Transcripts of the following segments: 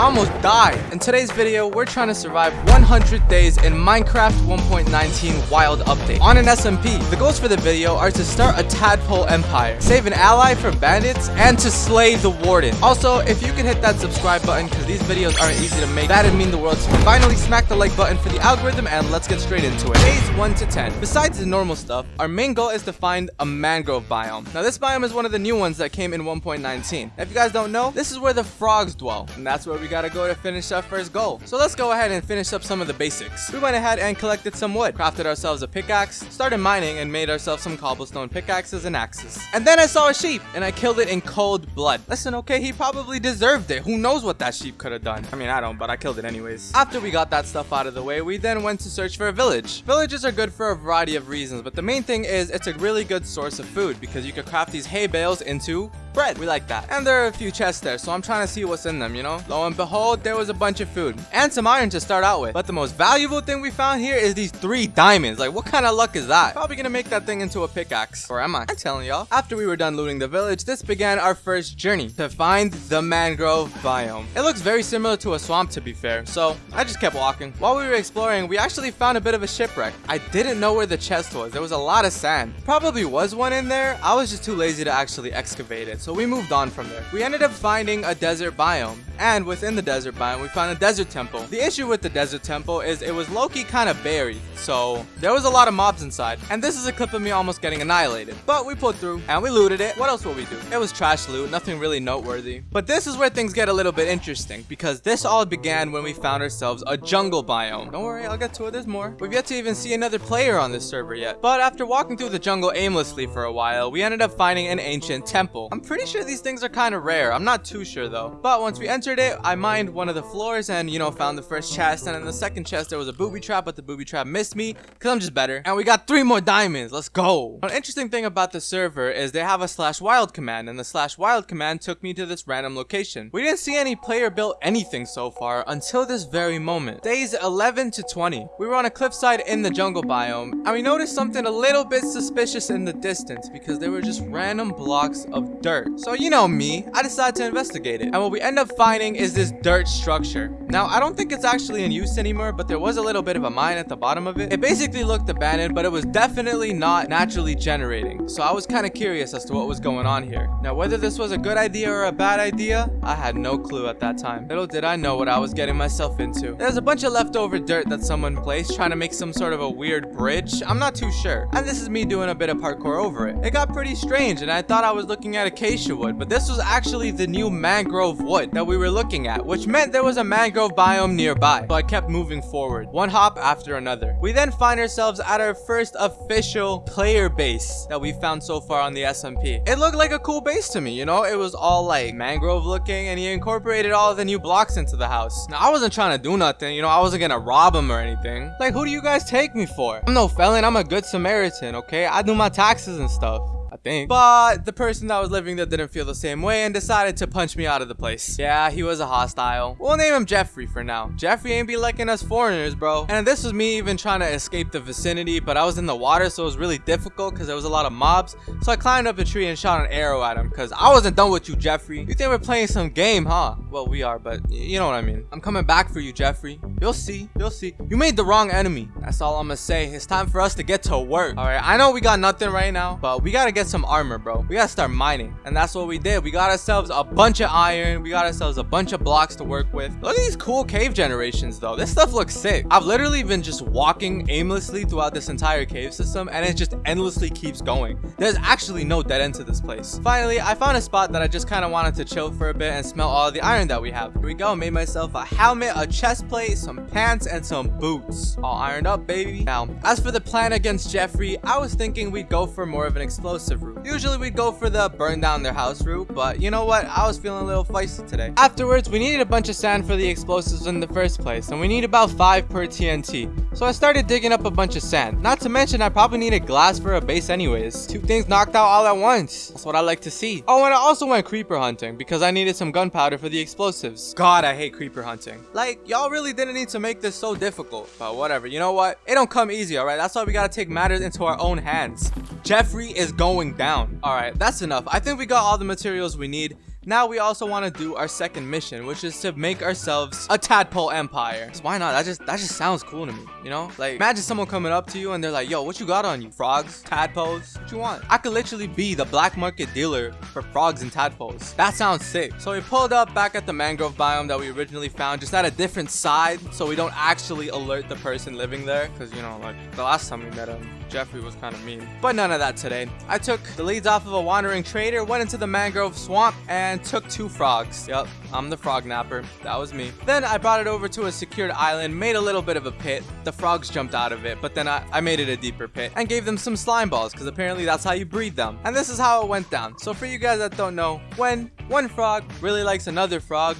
I almost died. In today's video, we're trying to survive 100 days in Minecraft 1.19 Wild Update on an SMP. The goals for the video are to start a tadpole empire, save an ally from bandits, and to slay the warden. Also, if you can hit that subscribe button because these videos aren't easy to make, that'd mean the world to me. Finally, smack the like button for the algorithm and let's get straight into it. Days 1 to 10. Besides the normal stuff, our main goal is to find a mangrove biome. Now, this biome is one of the new ones that came in 1.19. If you guys don't know, this is where the frogs dwell, and that's where we gotta go to finish our first goal. So let's go ahead and finish up some of the basics. We went ahead and collected some wood, crafted ourselves a pickaxe, started mining, and made ourselves some cobblestone pickaxes and axes. And then I saw a sheep, and I killed it in cold blood. Listen, okay, he probably deserved it. Who knows what that sheep could have done? I mean, I don't, but I killed it anyways. After we got that stuff out of the way, we then went to search for a village. Villages are good for a variety of reasons, but the main thing is it's a really good source of food because you could craft these hay bales into bread. We like that. And there are a few chests there, so I'm trying to see what's in them, you know? Lo and behold, there was a bunch of food. And some iron to start out with. But the most valuable thing we found here is these three diamonds. Like, what kind of luck is that? Probably gonna make that thing into a pickaxe. Or am I? I'm telling y'all. After we were done looting the village, this began our first journey to find the mangrove biome. It looks very similar to a swamp, to be fair. So, I just kept walking. While we were exploring, we actually found a bit of a shipwreck. I didn't know where the chest was. There was a lot of sand. Probably was one in there. I was just too lazy to actually excavate it so we moved on from there. We ended up finding a desert biome, and within the desert biome, we found a desert temple. The issue with the desert temple is it was low-key kind of buried, so there was a lot of mobs inside, and this is a clip of me almost getting annihilated. But we pulled through, and we looted it. What else will we do? It was trash loot, nothing really noteworthy. But this is where things get a little bit interesting, because this all began when we found ourselves a jungle biome. Don't worry, I'll get to it, there's more. We've yet to even see another player on this server yet. But after walking through the jungle aimlessly for a while, we ended up finding an ancient temple. I'm pretty sure these things are kind of rare. I'm not too sure though. But once we entered it, I mined one of the floors and, you know, found the first chest. And in the second chest, there was a booby trap, but the booby trap missed me because I'm just better. And we got three more diamonds. Let's go. An interesting thing about the server is they have a slash wild command and the slash wild command took me to this random location. We didn't see any player built anything so far until this very moment. Days 11 to 20. We were on a cliffside in the jungle biome and we noticed something a little bit suspicious in the distance because there were just random blocks of dirt. So you know me, I decided to investigate it. And what we end up finding is this dirt structure. Now, I don't think it's actually in use anymore, but there was a little bit of a mine at the bottom of it. It basically looked abandoned, but it was definitely not naturally generating. So I was kind of curious as to what was going on here. Now, whether this was a good idea or a bad idea, I had no clue at that time. Little did I know what I was getting myself into. There's a bunch of leftover dirt that someone placed trying to make some sort of a weird bridge. I'm not too sure. And this is me doing a bit of parkour over it. It got pretty strange, and I thought I was looking at acacia wood, but this was actually the new mangrove wood that we were looking at, which meant there was a mangrove biome nearby. So I kept moving forward, one hop after another. We then find ourselves at our first official player base that we found so far on the SMP. It looked like a cool base to me, you know? It was all like mangrove looking and he incorporated all the new blocks into the house. Now, I wasn't trying to do nothing, you know? I wasn't gonna rob him or anything. Like, who do you guys take me for? I'm no felon, I'm a good Samaritan, okay? I do my taxes and stuff. Think. But the person that was living there didn't feel the same way and decided to punch me out of the place. Yeah, he was a hostile. We'll name him Jeffrey for now. Jeffrey ain't be liking us foreigners, bro. And this was me even trying to escape the vicinity, but I was in the water, so it was really difficult because there was a lot of mobs. So I climbed up a tree and shot an arrow at him because I wasn't done with you, Jeffrey. You think we're playing some game, huh? Well, we are, but you know what I mean. I'm coming back for you, Jeffrey. You'll see. You'll see. You made the wrong enemy. That's all I'm gonna say. It's time for us to get to work. All right, I know we got nothing right now, but we gotta get some armor, bro. We gotta start mining. And that's what we did. We got ourselves a bunch of iron. We got ourselves a bunch of blocks to work with. Look at these cool cave generations, though. This stuff looks sick. I've literally been just walking aimlessly throughout this entire cave system, and it just endlessly keeps going. There's actually no dead end to this place. Finally, I found a spot that I just kind of wanted to chill for a bit and smell all the iron that we have. Here we go. Made myself a helmet, a chest plate, some pants, and some boots. All ironed up, baby. Now, as for the plan against Jeffrey, I was thinking we'd go for more of an explosive route. Usually we'd go for the burn down their house route, but you know what? I was feeling a little feisty today. Afterwards, we needed a bunch of sand for the explosives in the first place, and we need about 5 per TNT. So I started digging up a bunch of sand. Not to mention, I probably needed glass for a base anyways. Two things knocked out all at once. That's what I like to see. Oh, and I also went creeper hunting because I needed some gunpowder for the explosives. God, I hate creeper hunting. Like, y'all really didn't need to make this so difficult. But whatever, you know what? It don't come easy, alright? That's why we gotta take matters into our own hands. Jeffrey is going down. Alright, that's enough. I think we got all the materials we need. Now we also want to do our second mission, which is to make ourselves a tadpole empire. Why not? That just that just sounds cool to me, you know? Like imagine someone coming up to you and they're like, "Yo, what you got on you? Frogs, tadpoles? What you want?" I could literally be the black market dealer for frogs and tadpoles. That sounds sick. So we pulled up back at the mangrove biome that we originally found, just at a different side, so we don't actually alert the person living there, because you know, like the last time we met him, Jeffrey was kind of mean. But none of that today. I took the leads off of a wandering trader, went into the mangrove swamp, and took two frogs. Yep, I'm the frog napper. That was me. Then I brought it over to a secured island, made a little bit of a pit. The frogs jumped out of it, but then I, I made it a deeper pit and gave them some slime balls because apparently that's how you breed them. And this is how it went down. So for you guys that don't know, when one frog really likes another frog,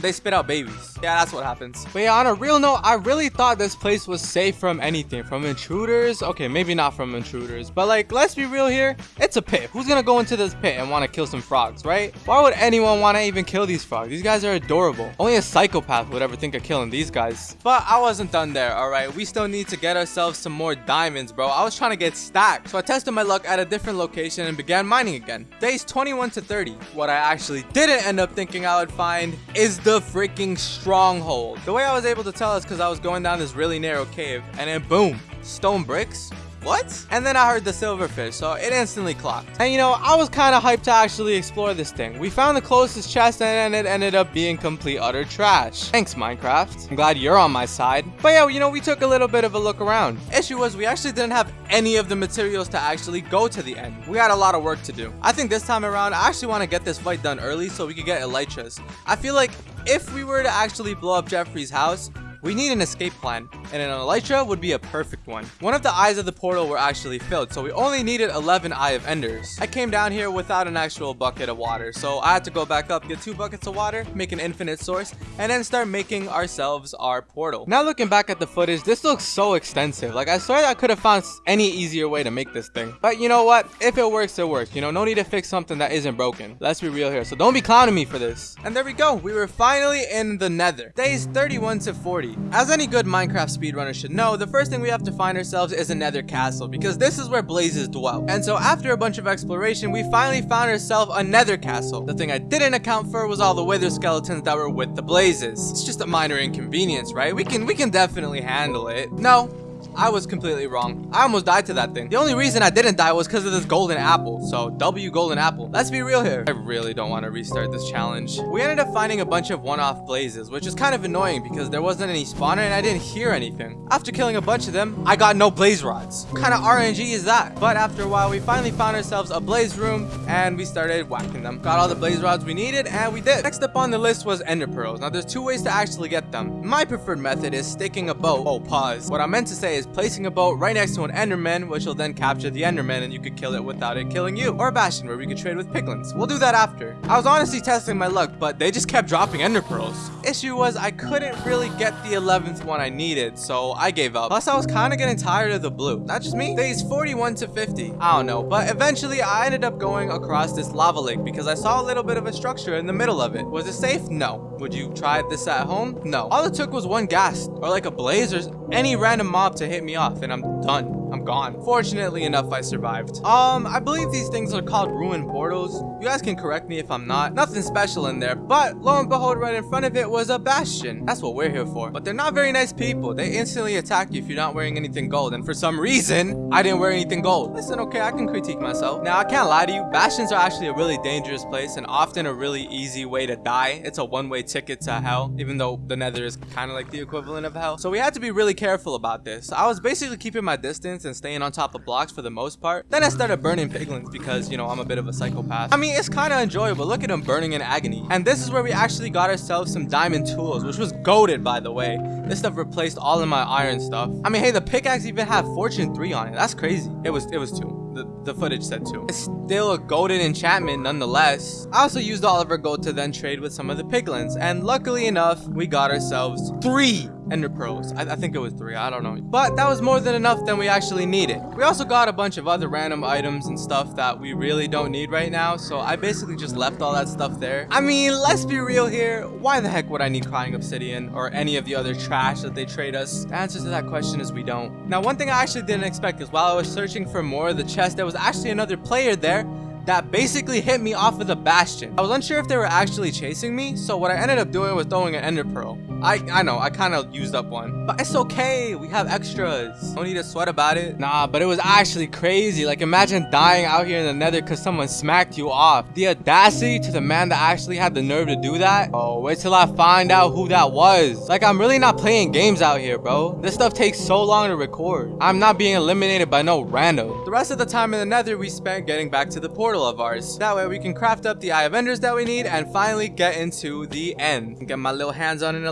they spit out babies. Yeah, that's what happens. But yeah, on a real note, I really thought this place was safe from anything. From intruders? Okay, maybe not from intruders. But like, let's be real here. It's a pit. Who's gonna go into this pit and want to kill some frogs, right? Why would anyone want to even kill these frogs? These guys are adorable. Only a psychopath would ever think of killing these guys. But I wasn't done there, alright? We still need to get ourselves some more diamonds, bro. I was trying to get stacked. So I tested my luck at a different location and began mining again. Days 21 to 30. What I actually didn't end up thinking I would find is the the freaking stronghold. The way I was able to tell is because I was going down this really narrow cave and then boom, stone bricks, what? And then I heard the silverfish, so it instantly clocked. And you know, I was kind of hyped to actually explore this thing. We found the closest chest and it ended up being complete utter trash. Thanks, Minecraft. I'm glad you're on my side. But yeah, you know, we took a little bit of a look around. Issue was we actually didn't have any of the materials to actually go to the end. We had a lot of work to do. I think this time around, I actually want to get this fight done early so we could get elytras. I feel like if we were to actually blow up Jeffrey's house, we need an escape plan, and an Elytra would be a perfect one. One of the eyes of the portal were actually filled, so we only needed 11 Eye of Enders. I came down here without an actual bucket of water, so I had to go back up, get two buckets of water, make an infinite source, and then start making ourselves our portal. Now looking back at the footage, this looks so extensive. Like I swear I could have found any easier way to make this thing. But you know what? If it works, it works. You know, no need to fix something that isn't broken. Let's be real here. So don't be clowning me for this. And there we go. We were finally in the nether. Days 31 to 40. As any good Minecraft speedrunner should know, the first thing we have to find ourselves is a nether castle, because this is where blazes dwell. And so after a bunch of exploration, we finally found ourselves a nether castle. The thing I didn't account for was all the wither skeletons that were with the blazes. It's just a minor inconvenience, right? We can we can definitely handle it. No, I was completely wrong. I almost died to that thing. The only reason I didn't die was because of this golden apple. So W golden apple. Let's be real here. I really don't want to restart this challenge. We ended up finding a bunch of one-off blazes, which is kind of annoying because there wasn't any spawner and I didn't hear anything. After killing a bunch of them, I got no blaze rods. What kind of RNG is that? But after a while, we finally found ourselves a blaze room and we started whacking them. Got all the blaze rods we needed and we did. Next up on the list was ender pearls. Now there's two ways to actually get them. My preferred method is sticking a bow. Oh, pause. What I meant to say is is placing a boat right next to an Enderman, which will then capture the Enderman and you could kill it without it killing you. Or a Bastion, where we could trade with Piglins. We'll do that after. I was honestly testing my luck, but they just kept dropping Ender Pearls. Issue was I couldn't really get the 11th one I needed, so I gave up. Plus, I was kind of getting tired of the blue. Not just me. Days 41 to 50. I don't know, but eventually I ended up going across this lava lake because I saw a little bit of a structure in the middle of it. Was it safe? No. Would you try this at home? No. All it took was one ghast or like a blaze or any random mob to hit me off and I'm done. I'm gone. Fortunately enough, I survived. Um, I believe these things are called ruin portals. You guys can correct me if I'm not. Nothing special in there, but lo and behold, right in front of it was a bastion. That's what we're here for. But they're not very nice people. They instantly attack you if you're not wearing anything gold. And for some reason, I didn't wear anything gold. Listen, okay, I can critique myself. Now, I can't lie to you. Bastions are actually a really dangerous place and often a really easy way to die. It's a one-way ticket to hell, even though the nether is kind of like the equivalent of hell. So we had to be really careful about this. I was basically keeping my distance and staying on top of blocks for the most part. Then I started burning piglins because, you know, I'm a bit of a psychopath. I mean, it's kind of enjoyable. Look at them burning in agony. And this is where we actually got ourselves some diamond tools, which was goaded, by the way. This stuff replaced all of my iron stuff. I mean, hey, the pickaxe even had Fortune 3 on it. That's crazy. It was, it was 2. The, the, footage said too. It's still a golden enchantment nonetheless. I also used all of our gold to then trade with some of the piglins, and luckily enough, we got ourselves three Ender Pearls. I, I, think it was three, I don't know. But that was more than enough than we actually needed. We also got a bunch of other random items and stuff that we really don't need right now, so I basically just left all that stuff there. I mean, let's be real here. Why the heck would I need Crying Obsidian or any of the other trash that they trade us? The answer to that question is we don't. Now, one thing I actually didn't expect is while I was searching for more of the chest, there was actually another player there that basically hit me off of the bastion. I was unsure if they were actually chasing me, so what I ended up doing was throwing an ender pearl. I, I know, I kind of used up one. But it's okay, we have extras. Don't need to sweat about it. Nah, but it was actually crazy. Like imagine dying out here in the nether because someone smacked you off. The audacity to the man that actually had the nerve to do that. Oh, wait till I find out who that was. Like I'm really not playing games out here, bro. This stuff takes so long to record. I'm not being eliminated by no rando. The rest of the time in the nether we spent getting back to the portal of ours. That way we can craft up the eye of enders that we need and finally get into the end. Get my little hands on an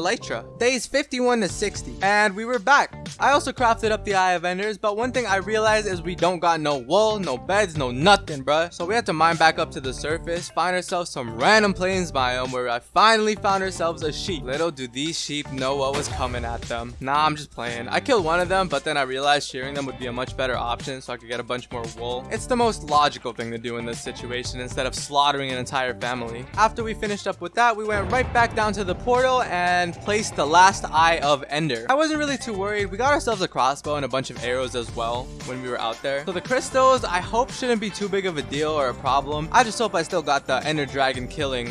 Days 51 to 60 and we were back. I also crafted up the eye of enders but one thing I realized is we don't got no wool, no beds, no nothing bruh. So we had to mine back up to the surface, find ourselves some random plains biome where I finally found ourselves a sheep. Little do these sheep know what was coming at them. Nah, I'm just playing. I killed one of them but then I realized shearing them would be a much better option so I could get a bunch more wool. It's the most logical thing to do in this situation instead of slaughtering an entire family. After we finished up with that, we went right back down to the portal and placed the last eye of Ender. I wasn't really too worried. We got ourselves a crossbow and a bunch of arrows as well when we were out there. So the crystals, I hope shouldn't be too big of a deal or a problem. I just hope I still got the Ender Dragon killing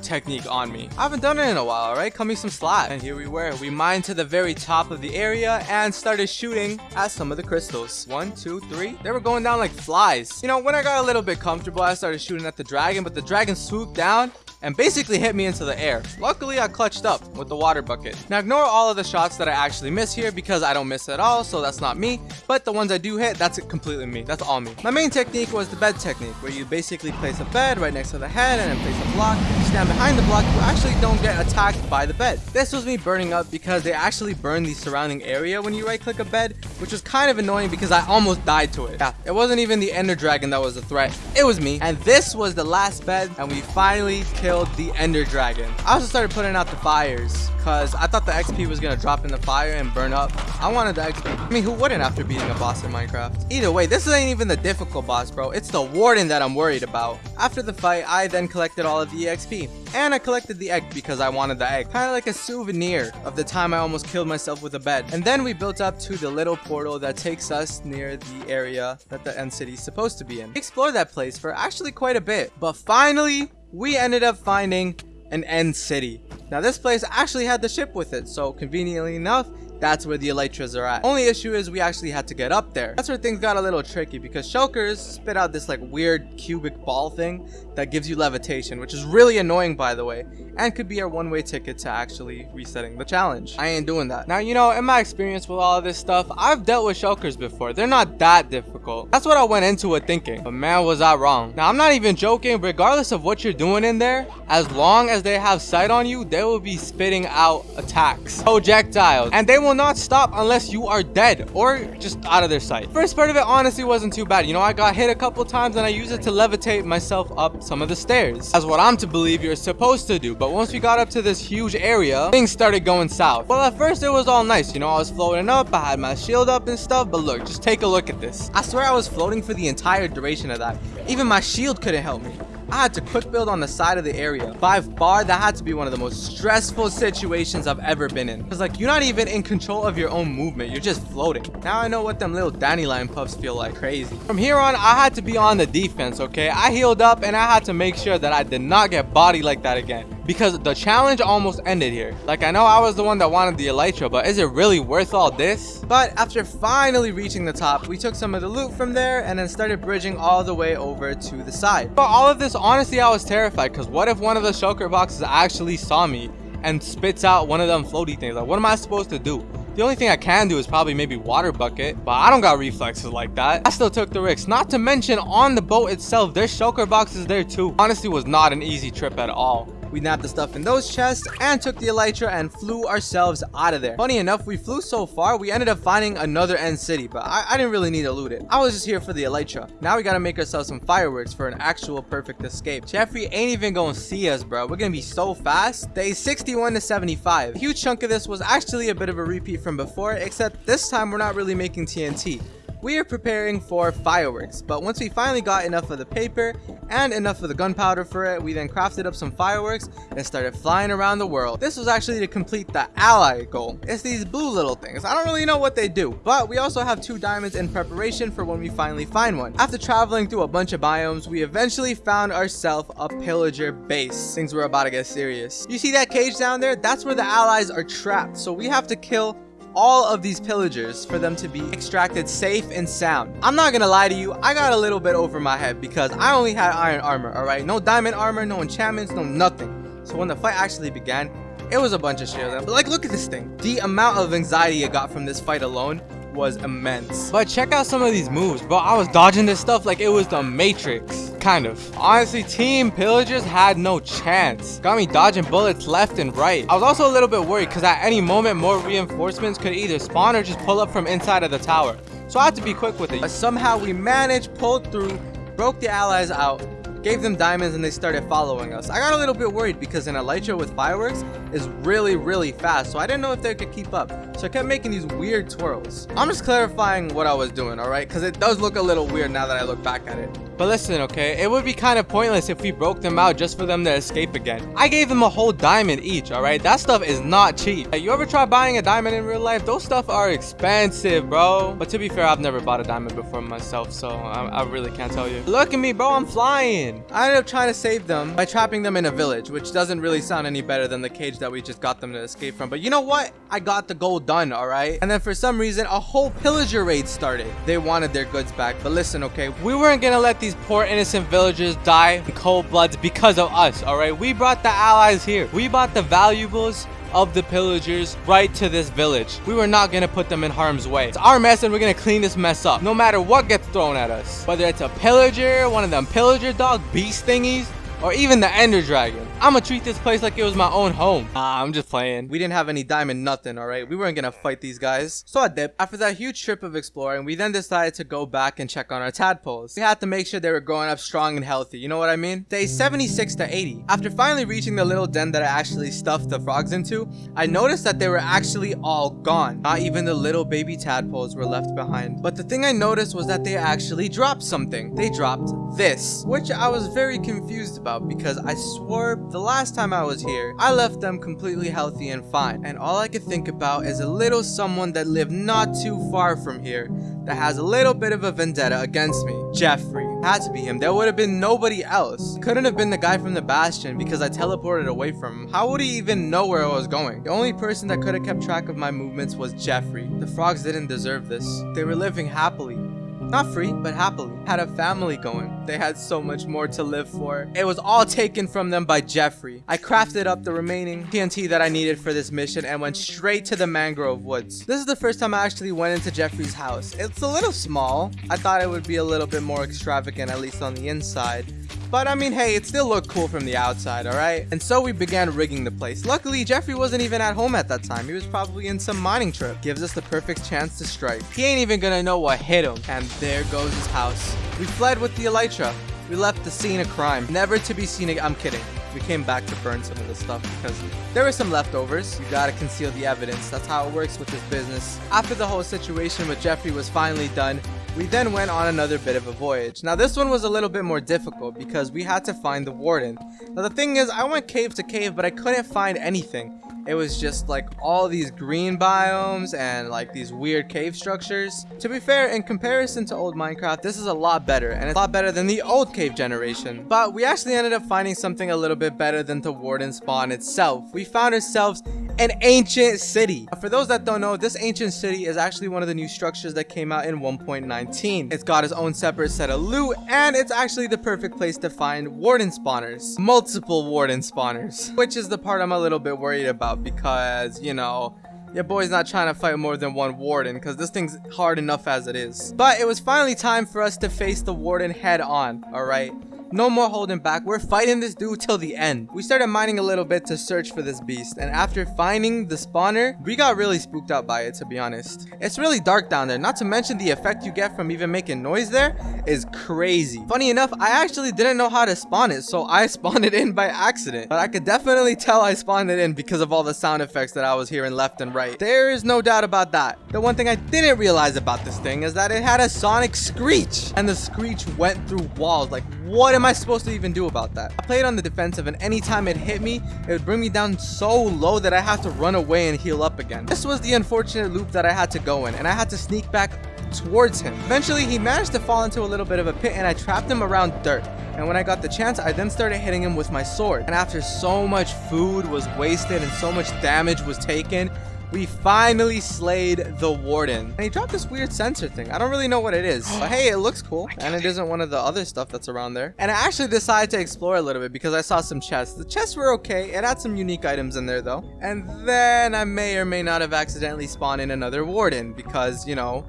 technique on me. I haven't done it in a while, right? Cut me some slack. And here we were. We mined to the very top of the area and started shooting at some of the crystals. One, two, three. They were going down like flies. You know, when I got a little bit comfortable, I started shooting at the dragon, but the dragon swooped down and basically hit me into the air. Luckily, I clutched up with the water bucket. Now ignore all of the shots that I actually miss here because I don't miss at all, so that's not me. But the ones I do hit, that's completely me. That's all me. My main technique was the bed technique, where you basically place a bed right next to the head and then place a block. You stand behind the block, you actually don't get attacked by the bed. This was me burning up because they actually burn the surrounding area when you right click a bed, which was kind of annoying because I almost died to it. Yeah, it wasn't even the ender dragon that was a threat. It was me. And this was the last bed and we finally killed killed the Ender Dragon. I also started putting out the fires because I thought the XP was going to drop in the fire and burn up. I wanted the XP. I mean, who wouldn't after beating a boss in Minecraft? Either way, this ain't even the difficult boss, bro. It's the Warden that I'm worried about. After the fight, I then collected all of the XP. And I collected the egg because I wanted the egg. Kind of like a souvenir of the time I almost killed myself with a bed. And then we built up to the little portal that takes us near the area that the end city is supposed to be in. We explored that place for actually quite a bit. But finally, we ended up finding an end city. Now this place actually had the ship with it, so conveniently enough, that's where the elytras are at. Only issue is we actually had to get up there. That's where things got a little tricky because shulkers spit out this like weird cubic ball thing that gives you levitation, which is really annoying by the way, and could be our one-way ticket to actually resetting the challenge. I ain't doing that. Now, you know, in my experience with all this stuff, I've dealt with shulkers before. They're not that difficult. That's what I went into it thinking, but man, was I wrong. Now, I'm not even joking, regardless of what you're doing in there, as long as they have sight on you, they will be spitting out attacks, projectiles, and they will not stop unless you are dead or just out of their sight. First part of it honestly wasn't too bad. You know, I got hit a couple times and I used it to levitate myself up some of the stairs. That's what I'm to believe you're supposed to do. But once we got up to this huge area, things started going south. Well, at first it was all nice. You know, I was floating up, I had my shield up and stuff. But look, just take a look at this. I swear I was floating for the entire duration of that. Even my shield couldn't help me. I had to quick build on the side of the area. By far, that had to be one of the most stressful situations I've ever been in. Because like, you're not even in control of your own movement. You're just floating. Now I know what them little dandelion puffs feel like. Crazy. From here on, I had to be on the defense, okay? I healed up and I had to make sure that I did not get bodied like that again because the challenge almost ended here. Like, I know I was the one that wanted the Elytra, but is it really worth all this? But after finally reaching the top, we took some of the loot from there and then started bridging all the way over to the side. But all of this, honestly, I was terrified because what if one of the shulker boxes actually saw me and spits out one of them floaty things? Like, what am I supposed to do? The only thing I can do is probably maybe water bucket, but I don't got reflexes like that. I still took the risk. Not to mention on the boat itself, there's shulker boxes there too. Honestly was not an easy trip at all. We nabbed the stuff in those chests and took the elytra and flew ourselves out of there. Funny enough, we flew so far, we ended up finding another end city, but I, I didn't really need to loot it. I was just here for the elytra. Now we gotta make ourselves some fireworks for an actual perfect escape. Jeffrey ain't even gonna see us, bro. We're gonna be so fast. Day 61 to 75. A huge chunk of this was actually a bit of a repeat from before, except this time we're not really making TNT we are preparing for fireworks. But once we finally got enough of the paper and enough of the gunpowder for it, we then crafted up some fireworks and started flying around the world. This was actually to complete the ally goal. It's these blue little things. I don't really know what they do, but we also have two diamonds in preparation for when we finally find one. After traveling through a bunch of biomes, we eventually found ourselves a pillager base. Things were about to get serious. You see that cage down there? That's where the allies are trapped. So we have to kill all of these pillagers for them to be extracted safe and sound. I'm not gonna lie to you, I got a little bit over my head because I only had iron armor, alright? No diamond armor, no enchantments, no nothing. So when the fight actually began, it was a bunch of shit. But like, look at this thing. The amount of anxiety I got from this fight alone was immense. But check out some of these moves, bro. I was dodging this stuff like it was the Matrix. Kind of. Honestly, Team Pillagers had no chance. Got me dodging bullets left and right. I was also a little bit worried because at any moment, more reinforcements could either spawn or just pull up from inside of the tower. So I had to be quick with it. But somehow we managed, pulled through, broke the allies out, gave them diamonds and they started following us. I got a little bit worried because an Elytra with fireworks is really, really fast, so I didn't know if they could keep up. So I kept making these weird twirls. I'm just clarifying what I was doing, alright? Because it does look a little weird now that I look back at it. But listen, okay, it would be kind of pointless if we broke them out just for them to escape again. I gave them a whole diamond each, alright? That stuff is not cheap. You ever try buying a diamond in real life? Those stuff are expensive, bro. But to be fair, I've never bought a diamond before myself, so I, I really can't tell you. Look at me, bro, I'm flying. I ended up trying to save them by trapping them in a village, which doesn't really sound any better than the cage that we just got them to escape from. But you know what? I got the goal done, alright? And then for some reason, a whole pillager raid started. They wanted their goods back. But listen, okay, we weren't gonna let these poor innocent villagers die in cold blood because of us, alright? We brought the allies here. We brought the valuables of the pillagers right to this village. We were not gonna put them in harm's way. It's our mess and we're gonna clean this mess up no matter what gets thrown at us. Whether it's a pillager, one of them pillager dog beast thingies, or even the ender dragon. I'ma treat this place like it was my own home. Ah, I'm just playing. We didn't have any diamond nothing, alright? We weren't gonna fight these guys. So I dipped. After that huge trip of exploring, we then decided to go back and check on our tadpoles. We had to make sure they were growing up strong and healthy, you know what I mean? Day 76 to 80. After finally reaching the little den that I actually stuffed the frogs into, I noticed that they were actually all gone. Not even the little baby tadpoles were left behind. But the thing I noticed was that they actually dropped something. They dropped this, which I was very confused about because I swore the last time I was here, I left them completely healthy and fine. And all I could think about is a little someone that lived not too far from here that has a little bit of a vendetta against me. Jeffrey. Had to be him. There would have been nobody else. Couldn't have been the guy from the Bastion because I teleported away from him. How would he even know where I was going? The only person that could have kept track of my movements was Jeffrey. The frogs didn't deserve this. They were living happily. Not free, but happily. Had a family going. They had so much more to live for. It was all taken from them by Jeffrey. I crafted up the remaining TNT that I needed for this mission and went straight to the mangrove woods. This is the first time I actually went into Jeffrey's house. It's a little small. I thought it would be a little bit more extravagant, at least on the inside. But I mean, hey, it still looked cool from the outside, alright? And so we began rigging the place. Luckily, Jeffrey wasn't even at home at that time. He was probably in some mining trip. Gives us the perfect chance to strike. He ain't even gonna know what hit him. And there goes his house. We fled with the Elytra. We left the scene of crime. Never to be seen again. I'm kidding. We came back to burn some of the stuff because there were some leftovers. You gotta conceal the evidence. That's how it works with this business. After the whole situation with Jeffrey was finally done, we then went on another bit of a voyage. Now this one was a little bit more difficult because we had to find the warden. Now the thing is, I went cave to cave, but I couldn't find anything it was just like all these green biomes and like these weird cave structures. To be fair, in comparison to old Minecraft, this is a lot better and it's a lot better than the old cave generation. But we actually ended up finding something a little bit better than the warden spawn itself. We found ourselves an ancient city. For those that don't know, this ancient city is actually one of the new structures that came out in 1.19. It's got its own separate set of loot, and it's actually the perfect place to find warden spawners. Multiple warden spawners, which is the part I'm a little bit worried about because, you know, your boy's not trying to fight more than one warden because this thing's hard enough as it is. But it was finally time for us to face the warden head on, alright? No more holding back. We're fighting this dude till the end. We started mining a little bit to search for this beast. And after finding the spawner, we got really spooked out by it, to be honest. It's really dark down there. Not to mention the effect you get from even making noise there is crazy. Funny enough, I actually didn't know how to spawn it. So I spawned it in by accident. But I could definitely tell I spawned it in because of all the sound effects that I was hearing left and right. There is no doubt about that. The one thing I didn't realize about this thing is that it had a sonic screech. And the screech went through walls. Like, what am I supposed to even do about that? I played on the defensive and anytime it hit me, it would bring me down so low that I had to run away and heal up again. This was the unfortunate loop that I had to go in and I had to sneak back towards him. Eventually, he managed to fall into a little bit of a pit and I trapped him around dirt. And when I got the chance, I then started hitting him with my sword. And after so much food was wasted and so much damage was taken, we finally slayed the warden. And he dropped this weird sensor thing. I don't really know what it is but hey it looks cool. And it isn't one of the other stuff that's around there. And i actually decided to explore a little bit because i saw some chests. The chests were okay. It had some unique items in there though. And then i may or may not have accidentally spawned in another warden because you know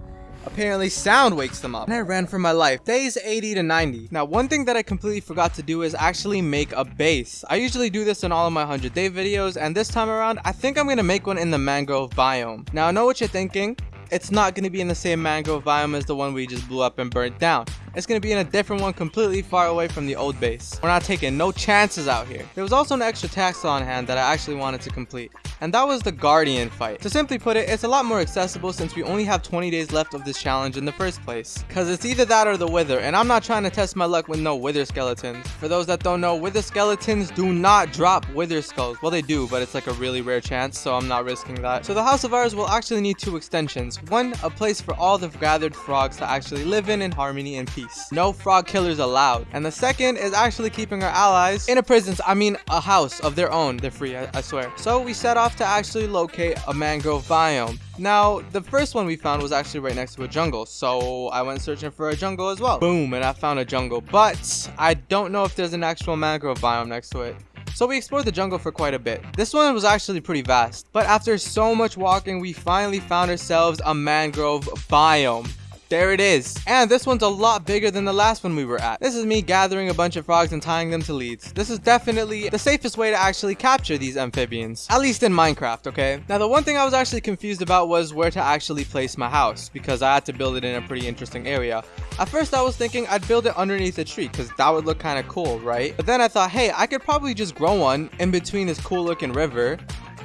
Apparently sound wakes them up. And I ran for my life. Days 80 to 90. Now one thing that I completely forgot to do is actually make a base. I usually do this in all of my 100 day videos and this time around I think I'm to make one in the mangrove biome. Now I know what you're thinking. It's not to be in the same mangrove biome as the one we just blew up and burnt down. It's to be in a different one completely far away from the old base. We're not taking no chances out here. There was also an extra task on hand that I actually wanted to complete and that was the Guardian fight. To simply put it, it's a lot more accessible since we only have 20 days left of this challenge in the first place. Cause it's either that or the Wither, and I'm not trying to test my luck with no Wither skeletons. For those that don't know, Wither skeletons do not drop Wither skulls. Well, they do, but it's like a really rare chance, so I'm not risking that. So the house of ours will actually need two extensions. One, a place for all the gathered frogs to actually live in in harmony and peace. No frog killers allowed. And the second is actually keeping our allies in a prison, I mean a house of their own. They're free, I, I swear. So we set off to actually locate a mangrove biome. Now, the first one we found was actually right next to a jungle, so I went searching for a jungle as well. Boom, and I found a jungle, but I don't know if there's an actual mangrove biome next to it. So we explored the jungle for quite a bit. This one was actually pretty vast, but after so much walking, we finally found ourselves a mangrove biome. There it is. And this one's a lot bigger than the last one we were at. This is me gathering a bunch of frogs and tying them to leads. This is definitely the safest way to actually capture these amphibians. At least in Minecraft, okay? Now the one thing I was actually confused about was where to actually place my house because I had to build it in a pretty interesting area. At first I was thinking I'd build it underneath a tree because that would look kind of cool, right? But then I thought, hey, I could probably just grow one in between this cool looking river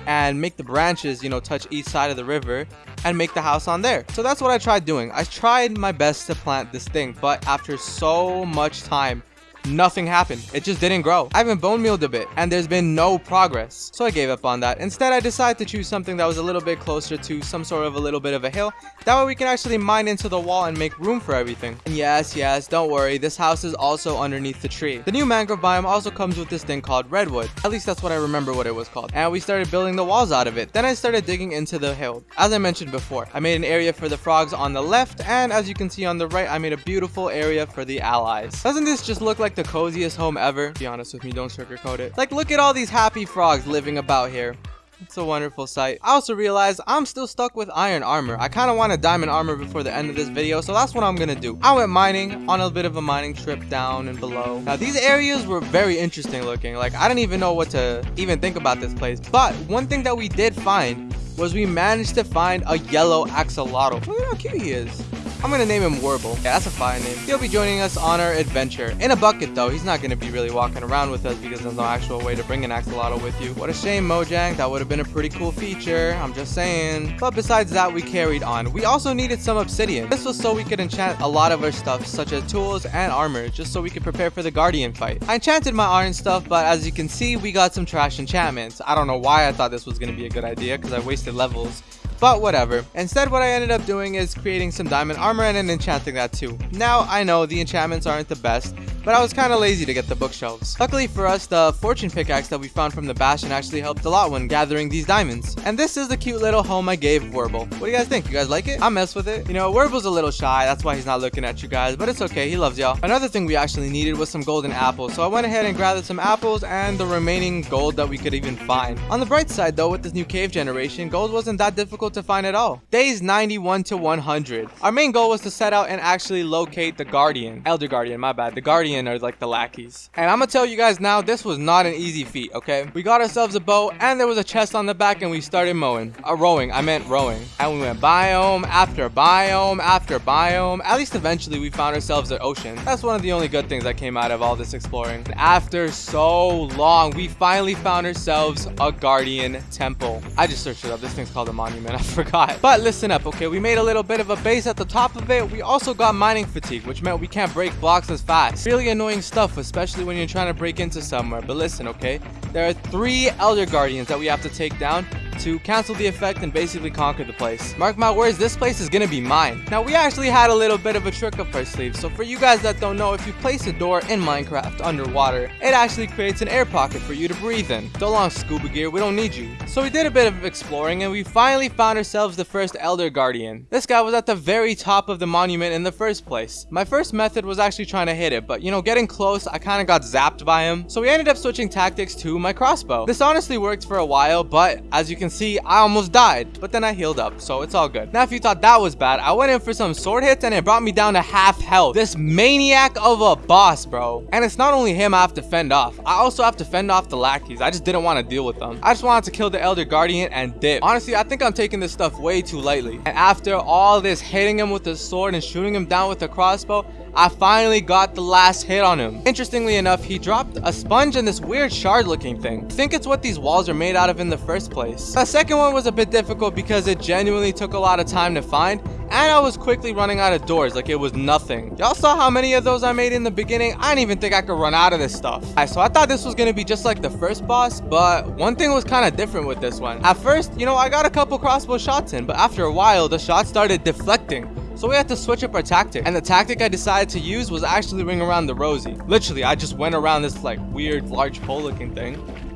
and make the branches, you know, touch each side of the river and make the house on there. So that's what I tried doing. I tried my best to plant this thing, but after so much time, nothing happened. It just didn't grow. I haven't bone mealed a bit and there's been no progress. So I gave up on that. Instead, I decided to choose something that was a little bit closer to some sort of a little bit of a hill. That way we can actually mine into the wall and make room for everything. And yes, yes, don't worry. This house is also underneath the tree. The new mangrove biome also comes with this thing called redwood. At least that's what I remember what it was called. And we started building the walls out of it. Then I started digging into the hill. As I mentioned before, I made an area for the frogs on the left. And as you can see on the right, I made a beautiful area for the allies. Doesn't this just look like like the coziest home ever. Be honest with me, don't sugarcoat it. Like, look at all these happy frogs living about here. It's a wonderful sight. I also realized I'm still stuck with iron armor. I kind of want a diamond armor before the end of this video, so that's what I'm gonna do. I went mining on a bit of a mining trip down and below. Now, these areas were very interesting looking. Like, I didn't even know what to even think about this place. But one thing that we did find was we managed to find a yellow axolotl. Look at how cute he is. I'm gonna name him Warble. Yeah, that's a fine name. He'll be joining us on our adventure. In a bucket though, he's not gonna be really walking around with us because there's no actual way to bring an axolotl with you. What a shame, Mojang. That would have been a pretty cool feature. I'm just saying. But besides that, we carried on. We also needed some obsidian. This was so we could enchant a lot of our stuff, such as tools and armor, just so we could prepare for the Guardian fight. I enchanted my iron stuff, but as you can see, we got some trash enchantments. I don't know why I thought this was gonna be a good idea because I wasted levels but whatever. Instead, what I ended up doing is creating some diamond armor and enchanting that too. Now, I know the enchantments aren't the best, but I was kind of lazy to get the bookshelves. Luckily for us, the fortune pickaxe that we found from the bastion actually helped a lot when gathering these diamonds. And this is the cute little home I gave Werble. What do you guys think? You guys like it? I mess with it. You know, Werble's a little shy, that's why he's not looking at you guys, but it's okay, he loves y'all. Another thing we actually needed was some golden apples, so I went ahead and gathered some apples and the remaining gold that we could even find. On the bright side though, with this new cave generation, gold wasn't that difficult to find at all. Days 91 to 100. Our main goal was to set out and actually locate the Guardian. Elder Guardian, my bad. The Guardian Guardian are like the lackeys. And I'm gonna tell you guys now, this was not an easy feat, okay? We got ourselves a boat and there was a chest on the back and we started mowing. Uh, rowing, I meant rowing. And we went biome after biome after biome. At least eventually we found ourselves an ocean. That's one of the only good things that came out of all this exploring. And after so long, we finally found ourselves a Guardian Temple. I just searched it up. This thing's called a monument. I forgot. But listen up, okay? We made a little bit of a base at the top of it. We also got mining fatigue, which meant we can't break blocks as fast. Really annoying stuff, especially when you're trying to break into somewhere. But listen, okay? There are three Elder Guardians that we have to take down to cancel the effect and basically conquer the place. Mark my words, this place is gonna be mine. Now, we actually had a little bit of a trick up our sleeve, so for you guys that don't know, if you place a door in Minecraft underwater, it actually creates an air pocket for you to breathe in. So long, scuba gear, we don't need you. So we did a bit of exploring, and we finally found ourselves the first Elder Guardian. This guy was at the very top of the monument in the first place. My first method was actually trying to hit it, but you know, getting close, I kind of got zapped by him. So we ended up switching tactics to my crossbow. This honestly worked for a while, but as you can see, I almost died, but then I healed up, so it's all good. Now, if you thought that was bad, I went in for some sword hits and it brought me down to half health. This maniac of a boss, bro. And it's not only him I have to fend off. I also have to fend off the lackeys. I just didn't want to deal with them. I just wanted to kill the Elder Guardian and dip. Honestly, I think I'm taking this stuff way too lightly. And after all this hitting him with the sword and shooting him down with the crossbow, I finally got the last hit on him. Interestingly enough, he dropped a sponge and this weird shard looking thing. I think it's what these walls are made out of in the first place. The second one was a bit difficult because it genuinely took a lot of time to find and I was quickly running out of doors like it was nothing. Y'all saw how many of those I made in the beginning? I didn't even think I could run out of this stuff. Right, so I thought this was gonna be just like the first boss, but one thing was kind of different with this one. At first, you know, I got a couple crossbow shots in, but after a while, the shots started deflecting. So we had to switch up our tactic. And the tactic I decided to use was actually ring around the Rosie. Literally, I just went around this like weird large pole looking thing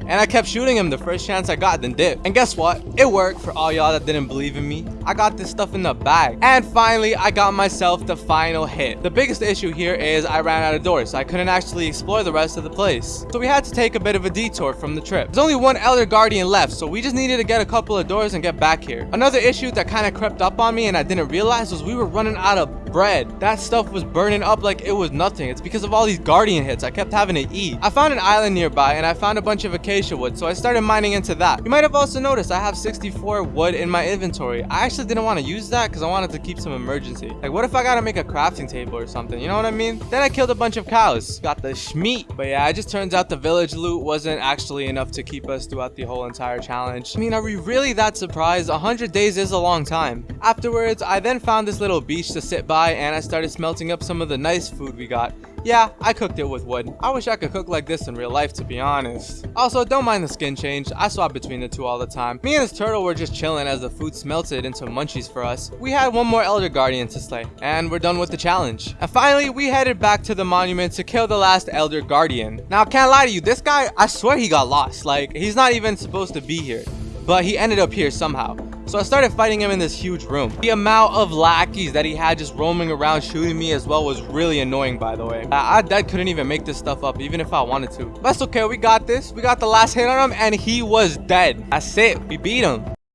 and I kept shooting him the first chance I got, then dip. And guess what? It worked for all y'all that didn't believe in me. I got this stuff in the bag. And finally, I got myself the final hit. The biggest issue here is I ran out of doors, so I couldn't actually explore the rest of the place. So we had to take a bit of a detour from the trip. There's only one Elder Guardian left, so we just needed to get a couple of doors and get back here. Another issue that kind of crept up on me and I didn't realize was we were running out of bread. That stuff was burning up like it was nothing. It's because of all these Guardian hits. I kept having to eat. I found an island nearby and I found a bunch of acacia wood, so I started mining into that. You might have also noticed I have 64 wood in my inventory. I actually didn't want to use that because I wanted to keep some emergency. Like, what if I gotta make a crafting table or something? You know what I mean? Then I killed a bunch of cows. Got the schmeat. But yeah, it just turns out the village loot wasn't actually enough to keep us throughout the whole entire challenge. I mean, are we really that surprised? 100 days is a long time. Afterwards, I then found this little beach to sit by and I started smelting up some of the nice food we got. Yeah, I cooked it with wood. I wish I could cook like this in real life to be honest. Also, don't mind the skin change. I swap between the two all the time. Me and this turtle were just chilling as the food smelted into munchies for us. We had one more Elder Guardian to slay, and we're done with the challenge. And finally, we headed back to the monument to kill the last Elder Guardian. Now, I can't lie to you, this guy, I swear he got lost. Like, he's not even supposed to be here. But he ended up here somehow. So I started fighting him in this huge room. The amount of lackeys that he had just roaming around shooting me as well was really annoying, by the way. I, I couldn't even make this stuff up, even if I wanted to. That's okay, we got this. We got the last hit on him, and he was dead. That's it. We beat him.